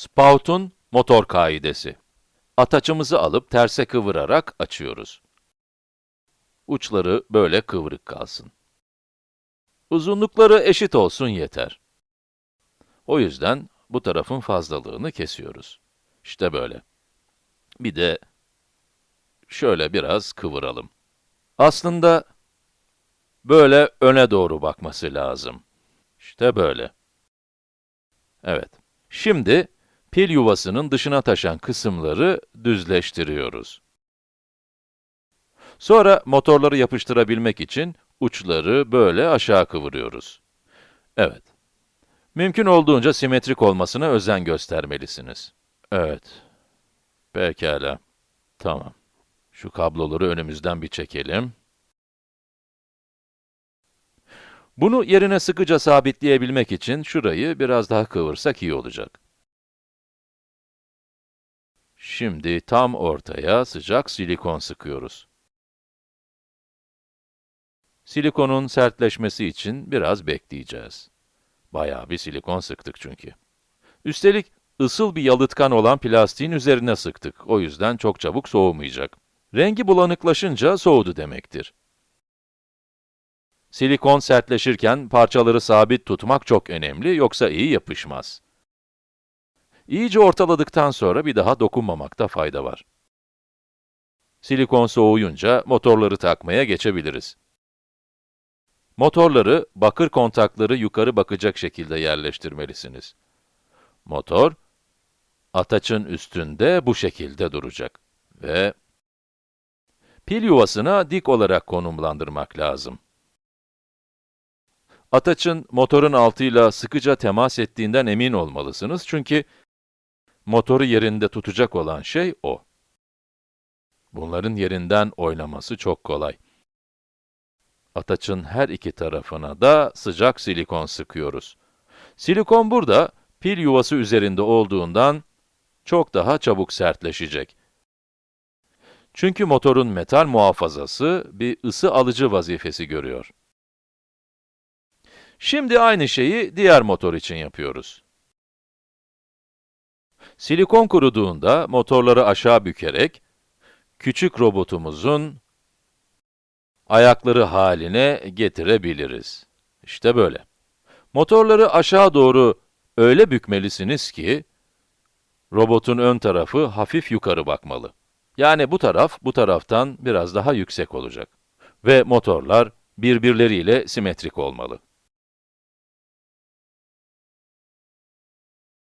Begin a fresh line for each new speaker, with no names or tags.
Spout'un motor kaidesi. Ataçımızı alıp terse kıvırarak açıyoruz. Uçları böyle kıvrık kalsın. Uzunlukları eşit olsun yeter. O yüzden bu tarafın fazlalığını kesiyoruz. İşte böyle. Bir de şöyle biraz kıvıralım. Aslında böyle öne doğru bakması lazım. İşte böyle. Evet. Şimdi pil yuvasının dışına taşan kısımları düzleştiriyoruz. Sonra motorları yapıştırabilmek için uçları böyle aşağı kıvırıyoruz. Evet. Mümkün olduğunca simetrik olmasına özen göstermelisiniz. Evet. Pekala. Tamam. Şu kabloları önümüzden bir çekelim. Bunu yerine sıkıca sabitleyebilmek için şurayı biraz daha kıvırsak iyi olacak. Şimdi tam ortaya sıcak silikon sıkıyoruz. Silikonun sertleşmesi için biraz bekleyeceğiz. Bayağı bir silikon sıktık çünkü. Üstelik ısıl bir yalıtkan olan plastiğin üzerine sıktık. O yüzden çok çabuk soğumayacak. Rengi bulanıklaşınca soğudu demektir. Silikon sertleşirken parçaları sabit tutmak çok önemli, yoksa iyi yapışmaz. İyice ortaladıktan sonra bir daha dokunmamakta fayda var. Silikon soğuyunca motorları takmaya geçebiliriz. Motorları, bakır kontakları yukarı bakacak şekilde yerleştirmelisiniz. Motor, ataçın üstünde bu şekilde duracak. Ve pil yuvasına dik olarak konumlandırmak lazım. Ataçın motorun altıyla sıkıca temas ettiğinden emin olmalısınız çünkü motoru yerinde tutacak olan şey o. Bunların yerinden oynaması çok kolay. Ataçın her iki tarafına da sıcak silikon sıkıyoruz. Silikon burada, pil yuvası üzerinde olduğundan çok daha çabuk sertleşecek. Çünkü motorun metal muhafazası bir ısı alıcı vazifesi görüyor. Şimdi aynı şeyi diğer motor için yapıyoruz. Silikon kuruduğunda motorları aşağı bükerek, küçük robotumuzun ayakları haline getirebiliriz. İşte böyle. Motorları aşağı doğru öyle bükmelisiniz ki, robotun ön tarafı hafif yukarı bakmalı. Yani bu taraf, bu taraftan biraz daha yüksek olacak. Ve motorlar birbirleriyle simetrik olmalı.